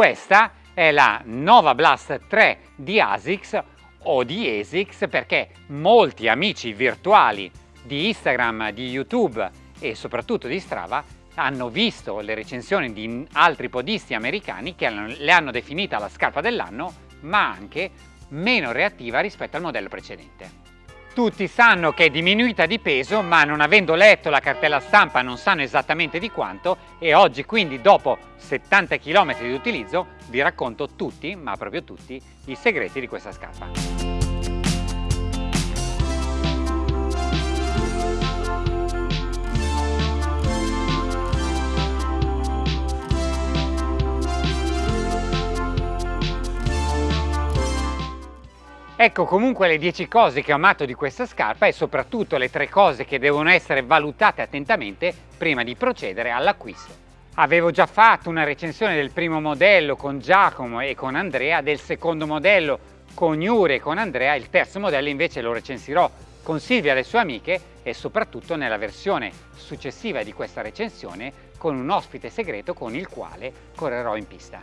Questa è la Nova Blast 3 di ASICS o di ASICS perché molti amici virtuali di Instagram, di YouTube e soprattutto di Strava hanno visto le recensioni di altri podisti americani che le hanno definita la scarpa dell'anno ma anche meno reattiva rispetto al modello precedente. Tutti sanno che è diminuita di peso ma non avendo letto la cartella stampa non sanno esattamente di quanto e oggi quindi dopo 70 km di utilizzo vi racconto tutti, ma proprio tutti, i segreti di questa scarpa. Ecco comunque le 10 cose che ho amato di questa scarpa e soprattutto le 3 cose che devono essere valutate attentamente prima di procedere all'acquisto. Avevo già fatto una recensione del primo modello con Giacomo e con Andrea, del secondo modello con Yuri e con Andrea, il terzo modello invece lo recensirò con Silvia e le sue amiche e soprattutto nella versione successiva di questa recensione con un ospite segreto con il quale correrò in pista.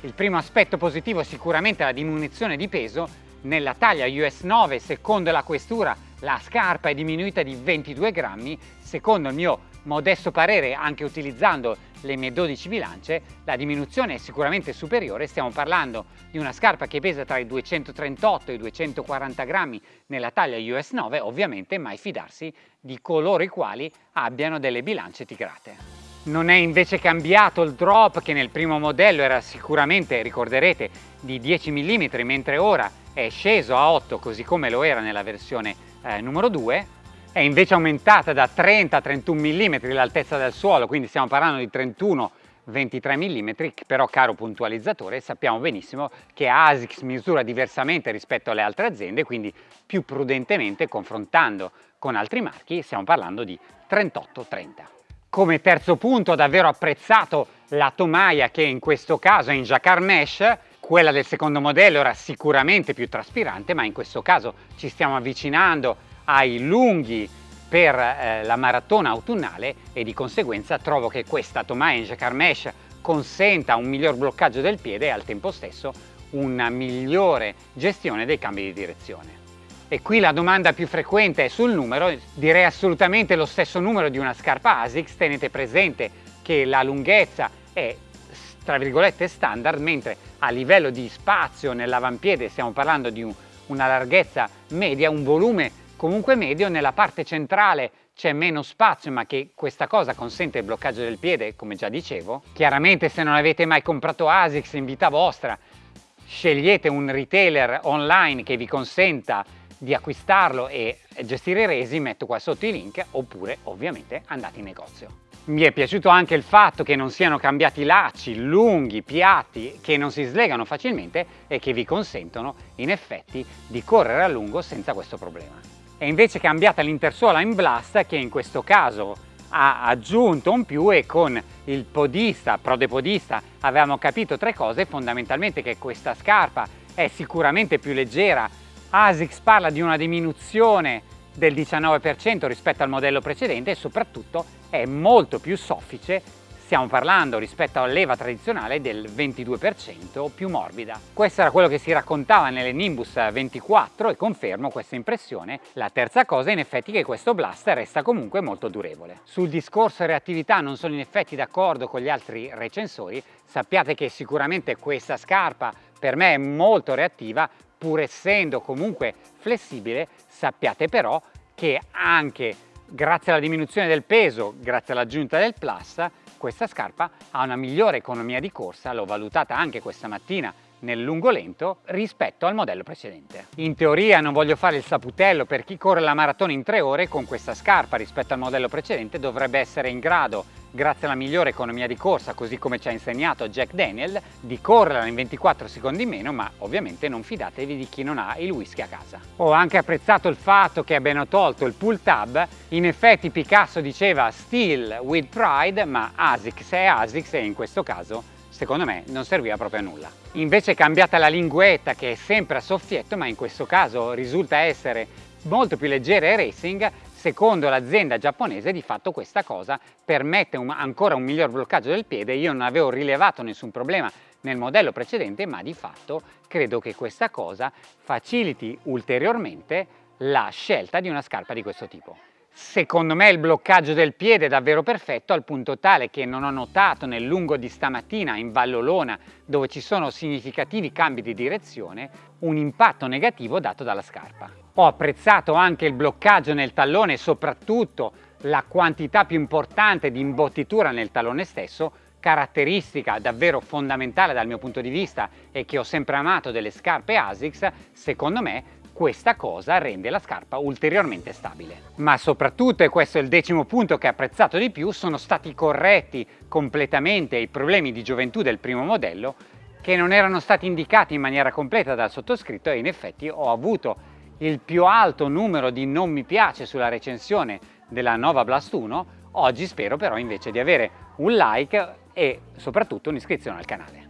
Il primo aspetto positivo è sicuramente la diminuzione di peso nella taglia US 9, secondo la questura, la scarpa è diminuita di 22 grammi. Secondo il mio modesto parere, anche utilizzando le mie 12 bilance, la diminuzione è sicuramente superiore. Stiamo parlando di una scarpa che pesa tra i 238 e i 240 grammi nella taglia US 9, ovviamente mai fidarsi di coloro i quali abbiano delle bilance tigrate. Non è invece cambiato il drop che nel primo modello era sicuramente, ricorderete, di 10 mm, mentre ora è sceso a 8 così come lo era nella versione eh, numero 2 è invece aumentata da 30 a 31 mm l'altezza del suolo quindi stiamo parlando di 31 23 mm però caro puntualizzatore sappiamo benissimo che ASICS misura diversamente rispetto alle altre aziende quindi più prudentemente confrontando con altri marchi stiamo parlando di 38-30 come terzo punto ho davvero apprezzato la tomaia che in questo caso è in jacquard mesh quella del secondo modello era sicuramente più traspirante, ma in questo caso ci stiamo avvicinando ai lunghi per eh, la maratona autunnale e di conseguenza trovo che questa Tomae Jacquard Mesh consenta un miglior bloccaggio del piede e al tempo stesso una migliore gestione dei cambi di direzione. E qui la domanda più frequente è sul numero, direi assolutamente lo stesso numero di una scarpa ASICS, tenete presente che la lunghezza è tra virgolette standard, mentre a livello di spazio nell'avampiede stiamo parlando di un, una larghezza media, un volume comunque medio, nella parte centrale c'è meno spazio ma che questa cosa consente il bloccaggio del piede come già dicevo. Chiaramente se non avete mai comprato ASICS in vita vostra scegliete un retailer online che vi consenta di acquistarlo e gestire i resi, metto qua sotto i link, oppure ovviamente andate in negozio. Mi è piaciuto anche il fatto che non siano cambiati lacci lunghi, piatti, che non si slegano facilmente e che vi consentono in effetti di correre a lungo senza questo problema. È invece cambiata l'intersuola in blast che in questo caso ha aggiunto un più e con il podista, prodepodista, avevamo capito tre cose, fondamentalmente che questa scarpa è sicuramente più leggera, ASICS parla di una diminuzione del 19% rispetto al modello precedente e soprattutto è molto più soffice stiamo parlando rispetto all'EVA tradizionale del 22% più morbida. Questo era quello che si raccontava nelle Nimbus 24 e confermo questa impressione. La terza cosa è in effetti che questo blaster resta comunque molto durevole. Sul discorso reattività non sono in effetti d'accordo con gli altri recensori, sappiate che sicuramente questa scarpa per me è molto reattiva pur essendo comunque flessibile, sappiate però che anche grazie alla diminuzione del peso, grazie all'aggiunta del plus, questa scarpa ha una migliore economia di corsa, l'ho valutata anche questa mattina nel lungo lento rispetto al modello precedente. In teoria non voglio fare il saputello per chi corre la maratona in tre ore con questa scarpa rispetto al modello precedente dovrebbe essere in grado grazie alla migliore economia di corsa, così come ci ha insegnato Jack Daniel, di correrla in 24 secondi in meno, ma ovviamente non fidatevi di chi non ha il whisky a casa. Ho anche apprezzato il fatto che abbiano tolto il pull tab, in effetti Picasso diceva still with pride, ma ASICS è ASICS e in questo caso secondo me non serviva proprio a nulla. Invece cambiata la linguetta che è sempre a soffietto, ma in questo caso risulta essere molto più leggera e racing, secondo l'azienda giapponese di fatto questa cosa permette un, ancora un miglior bloccaggio del piede, io non avevo rilevato nessun problema nel modello precedente, ma di fatto credo che questa cosa faciliti ulteriormente la scelta di una scarpa di questo tipo. Secondo me il bloccaggio del piede è davvero perfetto al punto tale che non ho notato nel lungo di stamattina in Vallolona dove ci sono significativi cambi di direzione un impatto negativo dato dalla scarpa. Ho apprezzato anche il bloccaggio nel tallone e soprattutto la quantità più importante di imbottitura nel tallone stesso caratteristica davvero fondamentale dal mio punto di vista e che ho sempre amato delle scarpe ASICS, secondo me questa cosa rende la scarpa ulteriormente stabile. Ma soprattutto, e questo è il decimo punto che ho apprezzato di più, sono stati corretti completamente i problemi di gioventù del primo modello che non erano stati indicati in maniera completa dal sottoscritto e in effetti ho avuto il più alto numero di non mi piace sulla recensione della Nova Blast 1, oggi spero però invece di avere un like e soprattutto un'iscrizione al canale.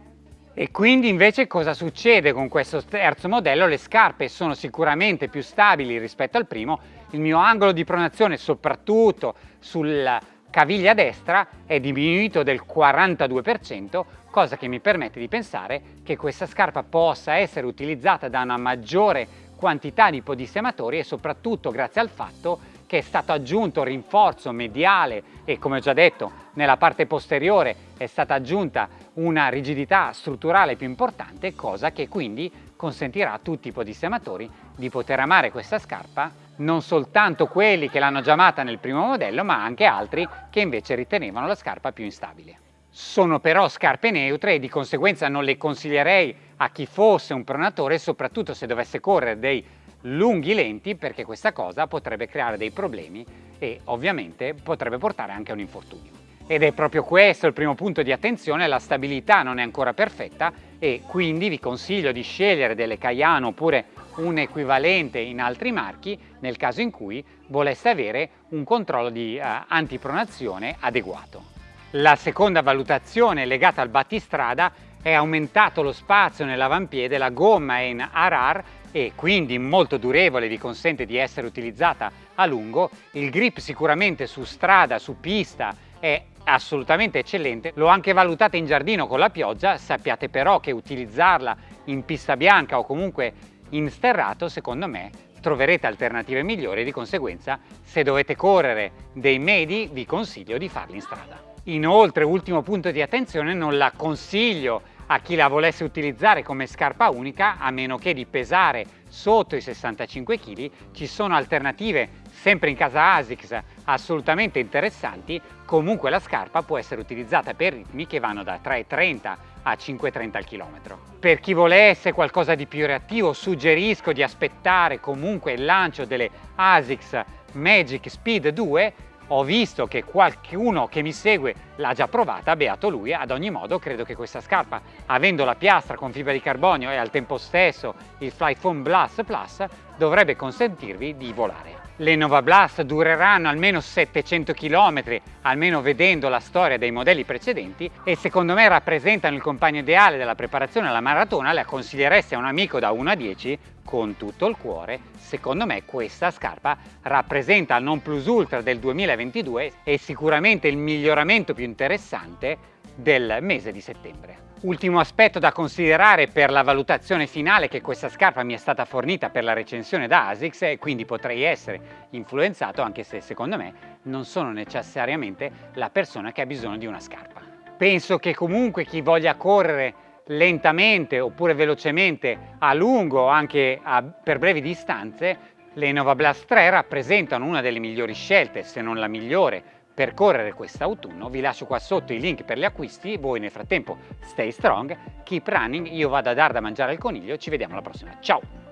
E quindi invece cosa succede con questo terzo modello? Le scarpe sono sicuramente più stabili rispetto al primo, il mio angolo di pronazione soprattutto sulla caviglia destra è diminuito del 42%, cosa che mi permette di pensare che questa scarpa possa essere utilizzata da una maggiore quantità di podissematori e soprattutto grazie al fatto che è stato aggiunto rinforzo mediale e come ho già detto nella parte posteriore è stata aggiunta una rigidità strutturale più importante cosa che quindi consentirà a tutti i podissematori di poter amare questa scarpa non soltanto quelli che l'hanno già amata nel primo modello ma anche altri che invece ritenevano la scarpa più instabile. Sono però scarpe neutre e di conseguenza non le consiglierei a chi fosse un pronatore soprattutto se dovesse correre dei lunghi lenti perché questa cosa potrebbe creare dei problemi e ovviamente potrebbe portare anche a un infortunio. Ed è proprio questo il primo punto di attenzione, la stabilità non è ancora perfetta e quindi vi consiglio di scegliere delle Cayano oppure un equivalente in altri marchi nel caso in cui voleste avere un controllo di uh, antipronazione adeguato. La seconda valutazione legata al battistrada è aumentato lo spazio nell'avampiede, la gomma è in RR e quindi molto durevole, vi consente di essere utilizzata a lungo. Il grip sicuramente su strada, su pista è assolutamente eccellente. L'ho anche valutata in giardino con la pioggia, sappiate però che utilizzarla in pista bianca o comunque in sterrato, secondo me, troverete alternative migliori di conseguenza se dovete correre dei medi vi consiglio di farli in strada. Inoltre, ultimo punto di attenzione, non la consiglio a chi la volesse utilizzare come scarpa unica a meno che di pesare sotto i 65 kg ci sono alternative sempre in casa ASICS assolutamente interessanti comunque la scarpa può essere utilizzata per ritmi che vanno da 3,30 a 5,30 al chilometro. Per chi volesse qualcosa di più reattivo suggerisco di aspettare comunque il lancio delle ASICS Magic Speed 2 ho visto che qualcuno che mi segue l'ha già provata, beato lui, ad ogni modo credo che questa scarpa, avendo la piastra con fibra di carbonio e al tempo stesso il Fly Foam Blast Plus, dovrebbe consentirvi di volare. Le Nova Blast dureranno almeno 700 km, almeno vedendo la storia dei modelli precedenti e secondo me rappresentano il compagno ideale della preparazione alla maratona, la consiglieresti a un amico da 1 a 10 con tutto il cuore. Secondo me questa scarpa rappresenta il non plus ultra del 2022 e sicuramente il miglioramento più interessante del mese di settembre. Ultimo aspetto da considerare per la valutazione finale che questa scarpa mi è stata fornita per la recensione da ASICS e quindi potrei essere influenzato anche se secondo me non sono necessariamente la persona che ha bisogno di una scarpa. Penso che comunque chi voglia correre lentamente oppure velocemente a lungo anche a, per brevi distanze le Nova Blast 3 rappresentano una delle migliori scelte se non la migliore per correre quest'autunno. Vi lascio qua sotto i link per gli acquisti, voi nel frattempo stay strong, keep running, io vado a dar da mangiare al coniglio, ci vediamo alla prossima, ciao!